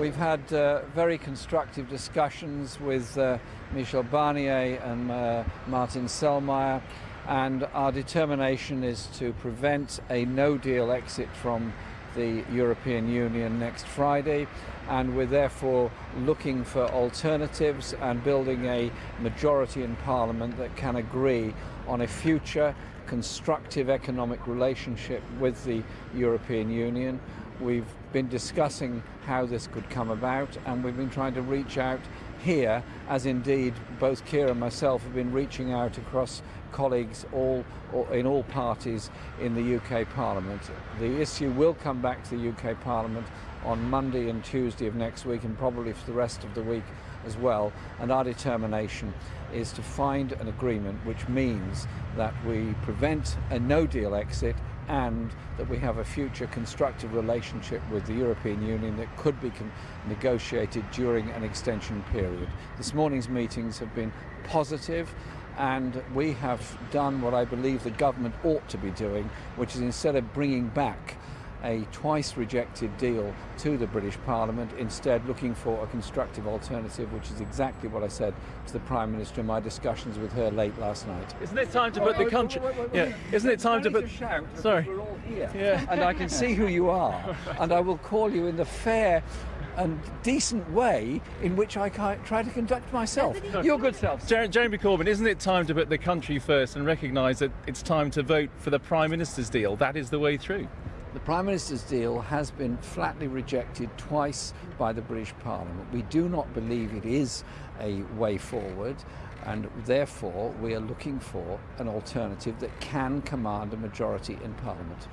We've had uh, very constructive discussions with uh, Michel Barnier and uh, Martin Selmayr, and our determination is to prevent a no-deal exit from the European Union next Friday, and we're therefore looking for alternatives and building a majority in Parliament that can agree on a future constructive economic relationship with the European Union. We've been discussing how this could come about and we've been trying to reach out here, as indeed both Keir and myself have been reaching out across colleagues all, in all parties in the UK Parliament. The issue will come back to the UK Parliament on Monday and Tuesday of next week and probably for the rest of the week as well and our determination is to find an agreement which means that we prevent a no deal exit and that we have a future constructive relationship with the European Union that could be negotiated during an extension period. This morning's meetings have been positive and we have done what I believe the government ought to be doing, which is instead of bringing back a twice rejected deal to the British Parliament, instead looking for a constructive alternative, which is exactly what I said to the Prime Minister in my discussions with her late last night. Isn't it time to put the country... Yeah, isn't it time to put... Sorry. We're all here. Yeah. And I can see who you are, and I will call you in the fair and decent way in which I try to conduct myself. Your good self. Jeremy Corbyn, isn't it time to put the country first and recognise that it's time to vote for the Prime Minister's deal? That is the way through. The Prime Minister's deal has been flatly rejected twice by the British Parliament. We do not believe it is a way forward and therefore we are looking for an alternative that can command a majority in Parliament.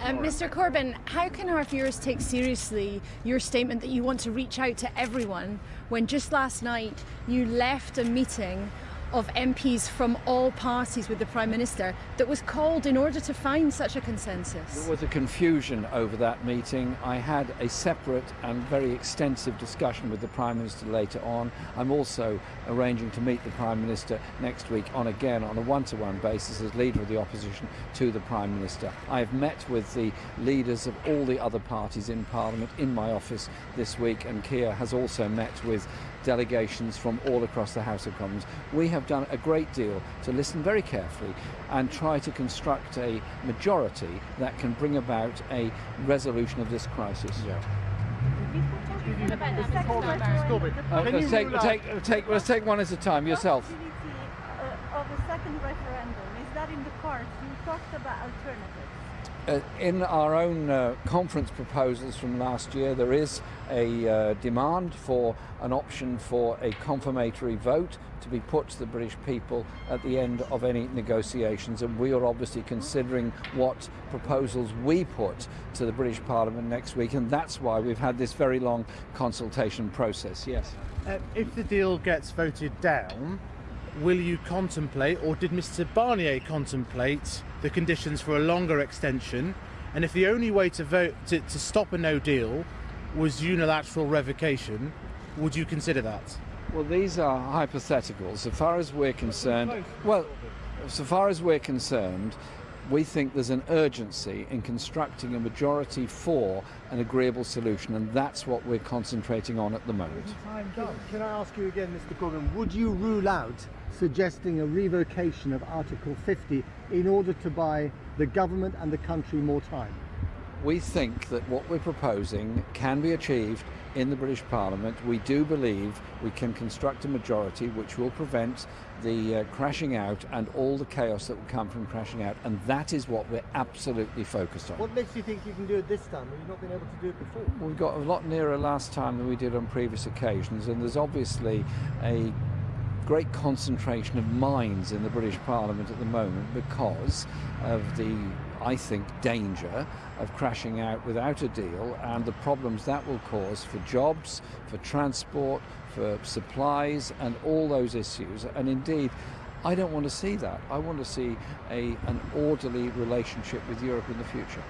Um, Mr Corbyn, how can our viewers take seriously your statement that you want to reach out to everyone when just last night you left a meeting of MPs from all parties with the Prime Minister that was called in order to find such a consensus? There was a confusion over that meeting. I had a separate and very extensive discussion with the Prime Minister later on. I'm also arranging to meet the Prime Minister next week on again on a one-to-one -one basis as leader of the opposition to the Prime Minister. I have met with the leaders of all the other parties in Parliament in my office this week and Keir has also met with delegations from all across the House of Commons. We have done a great deal to listen very carefully and try to construct a majority that can bring about a resolution of this crisis. Yeah. Uh, let's, take, take, take, let's take one at a time. Yourself. Uh, of a second referendum, is that in the cards? You talked about alternatives. Uh, in our own uh, conference proposals from last year, there is a uh, demand for an option for a confirmatory vote to be put to the British people at the end of any negotiations. And we are obviously considering what proposals we put to the British Parliament next week. And that's why we've had this very long consultation process, yes. Uh, if the deal gets voted down, will you contemplate, or did Mr Barnier contemplate, the conditions for a longer extension? And if the only way to vote to, to stop a no deal was unilateral revocation, would you consider that? Well, these are hypotheticals. So far as we're concerned, well, so far as we're concerned, we think there's an urgency in constructing a majority for an agreeable solution, and that's what we're concentrating on at the moment. Can I ask you again, Mr Corbyn, would you rule out suggesting a revocation of Article 50 in order to buy the government and the country more time? We think that what we're proposing can be achieved in the British Parliament. We do believe we can construct a majority which will prevent the uh, crashing out and all the chaos that will come from crashing out and that is what we're absolutely focused on. What makes you think you can do it this time? Have you not been able to do it before? Well, we got a lot nearer last time than we did on previous occasions and there's obviously a great concentration of minds in the British Parliament at the moment because of the I think, danger of crashing out without a deal and the problems that will cause for jobs, for transport, for supplies and all those issues. And indeed, I don't want to see that. I want to see a, an orderly relationship with Europe in the future.